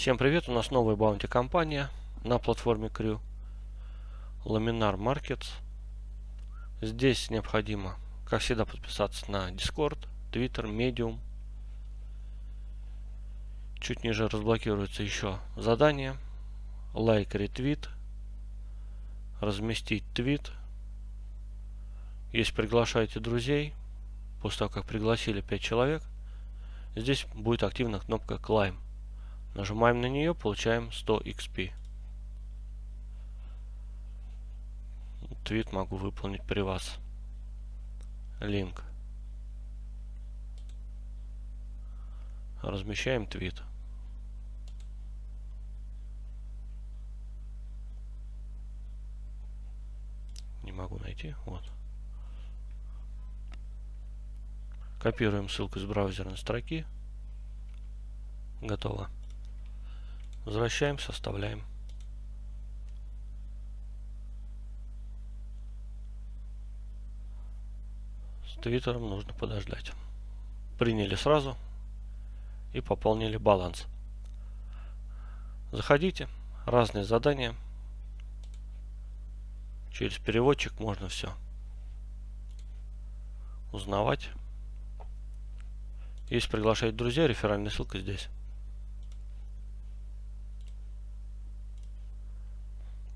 Всем привет, у нас новая баунти компания на платформе Crew. Laminar Markets. Здесь необходимо, как всегда, подписаться на Discord, Twitter, Medium. Чуть ниже разблокируется еще задание. Лайк, ретвит. Разместить твит. Если приглашаете друзей, после того, как пригласили 5 человек, здесь будет активна кнопка Climb. Нажимаем на нее, получаем 100 XP. Твит могу выполнить при вас. Линк. Размещаем твит. Не могу найти. Вот. Копируем ссылку из браузерной строки. Готово. Возвращаемся, оставляем. С твиттером нужно подождать. Приняли сразу и пополнили баланс. Заходите, разные задания. Через переводчик можно все узнавать. Если приглашать друзья, реферальная ссылка здесь.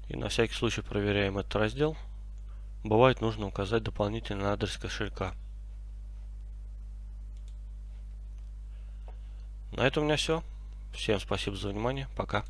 И на всякий случай проверяем этот раздел. Бывает нужно указать дополнительный адрес кошелька. На этом у меня все. Всем спасибо за внимание. Пока.